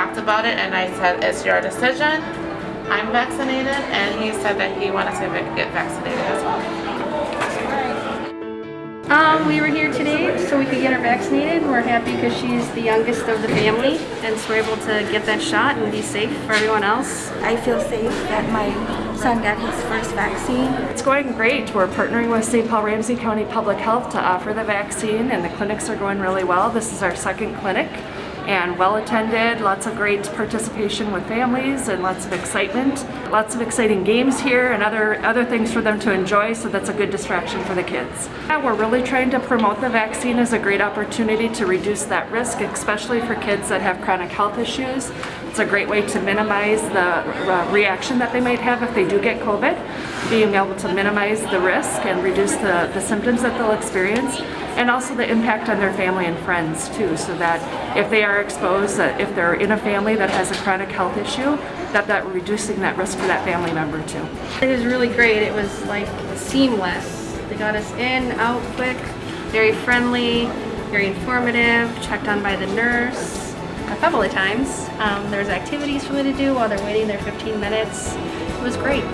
talked about it and I said, it's your decision. I'm vaccinated and he said that he wanted to get vaccinated as well. Um, we were here today so we could get her vaccinated. We're happy because she's the youngest of the family and so we're able to get that shot and be safe for everyone else. I feel safe that my son got his first vaccine. It's going great. We're partnering with St. Paul Ramsey County Public Health to offer the vaccine and the clinics are going really well. This is our second clinic and well attended, lots of great participation with families and lots of excitement. Lots of exciting games here and other, other things for them to enjoy so that's a good distraction for the kids. Yeah, we're really trying to promote the vaccine as a great opportunity to reduce that risk, especially for kids that have chronic health issues. It's a great way to minimize the uh, reaction that they might have if they do get COVID, being able to minimize the risk and reduce the, the symptoms that they'll experience and also the impact on their family and friends too so that if they are exposed, that if they're in a family that has a chronic health issue, that that reducing that risk for that family member too. It was really great. It was like seamless. They got us in, out quick, very friendly, very informative, checked on by the nurse a couple of times. Um, activities for me to do while they're waiting their 15 minutes. It was great.